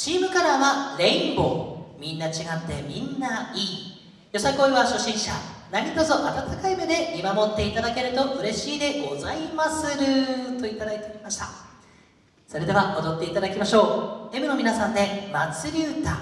チームカラーはレインボー。みんな違ってみんないい。よさこいは初心者。何卒温かい目で見守っていただけると嬉しいでございまする。といただいておりました。それでは踊っていただきましょう。M の皆さんで「祭り歌」